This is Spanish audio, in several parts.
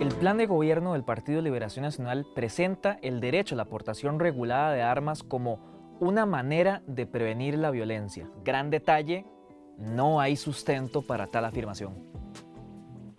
El plan de gobierno del Partido Liberación Nacional presenta el derecho a la aportación regulada de armas como una manera de prevenir la violencia. Gran detalle, no hay sustento para tal afirmación.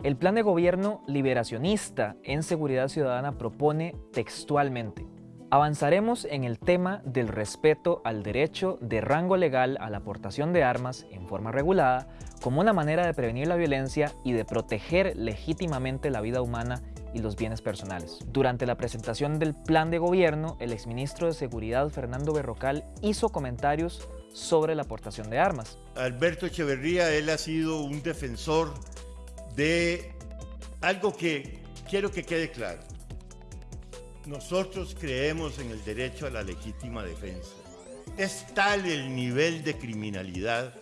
El plan de gobierno liberacionista en seguridad ciudadana propone textualmente Avanzaremos en el tema del respeto al derecho de rango legal a la aportación de armas en forma regulada como una manera de prevenir la violencia y de proteger legítimamente la vida humana y los bienes personales. Durante la presentación del plan de gobierno, el exministro de Seguridad Fernando Berrocal hizo comentarios sobre la aportación de armas. Alberto Echeverría, él ha sido un defensor de algo que quiero que quede claro. Nosotros creemos en el derecho a la legítima defensa. Es tal el nivel de criminalidad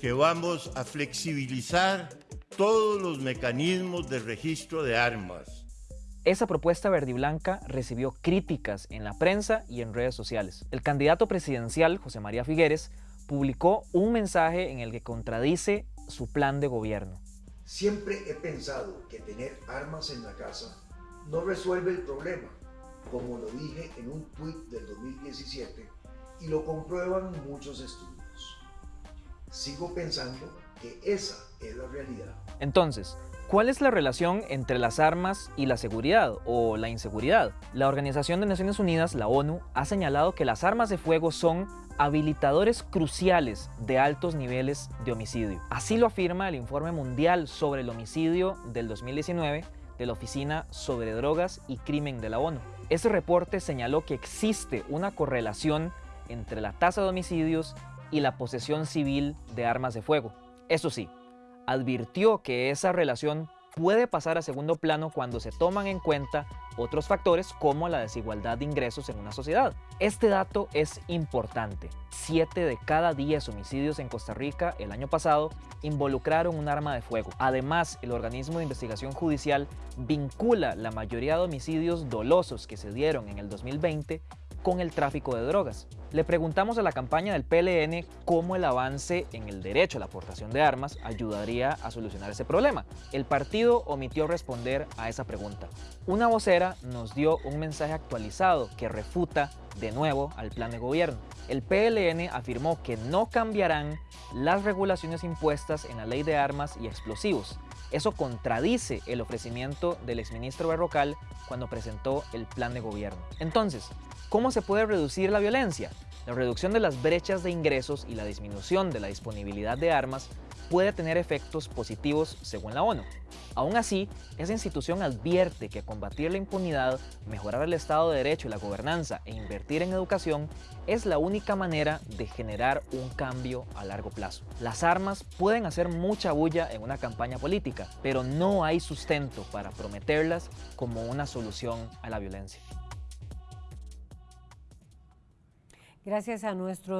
que vamos a flexibilizar todos los mecanismos de registro de armas. Esa propuesta verde y blanca recibió críticas en la prensa y en redes sociales. El candidato presidencial, José María Figueres, publicó un mensaje en el que contradice su plan de gobierno. Siempre he pensado que tener armas en la casa no resuelve el problema, como lo dije en un tuit del 2017 y lo comprueban muchos estudios. Sigo pensando que esa es la realidad. Entonces, ¿cuál es la relación entre las armas y la seguridad o la inseguridad? La Organización de Naciones Unidas, la ONU, ha señalado que las armas de fuego son habilitadores cruciales de altos niveles de homicidio. Así lo afirma el Informe Mundial sobre el Homicidio del 2019 de la Oficina sobre Drogas y Crimen de la ONU. Ese reporte señaló que existe una correlación entre la tasa de homicidios y la posesión civil de armas de fuego. Eso sí, advirtió que esa relación puede pasar a segundo plano cuando se toman en cuenta otros factores como la desigualdad de ingresos en una sociedad. Este dato es importante. Siete de cada 10 homicidios en Costa Rica el año pasado involucraron un arma de fuego. Además, el organismo de investigación judicial vincula la mayoría de homicidios dolosos que se dieron en el 2020 con el tráfico de drogas. Le preguntamos a la campaña del PLN cómo el avance en el derecho a la aportación de armas ayudaría a solucionar ese problema. El partido omitió responder a esa pregunta. Una vocera nos dio un mensaje actualizado que refuta de nuevo al plan de gobierno. El PLN afirmó que no cambiarán las regulaciones impuestas en la ley de armas y explosivos. Eso contradice el ofrecimiento del exministro Berrocal cuando presentó el plan de gobierno. Entonces, ¿Cómo se puede reducir la violencia? La reducción de las brechas de ingresos y la disminución de la disponibilidad de armas puede tener efectos positivos según la ONU. Aún así, esa institución advierte que combatir la impunidad, mejorar el Estado de Derecho y la gobernanza e invertir en educación es la única manera de generar un cambio a largo plazo. Las armas pueden hacer mucha bulla en una campaña política, pero no hay sustento para prometerlas como una solución a la violencia. Gracias a nuestros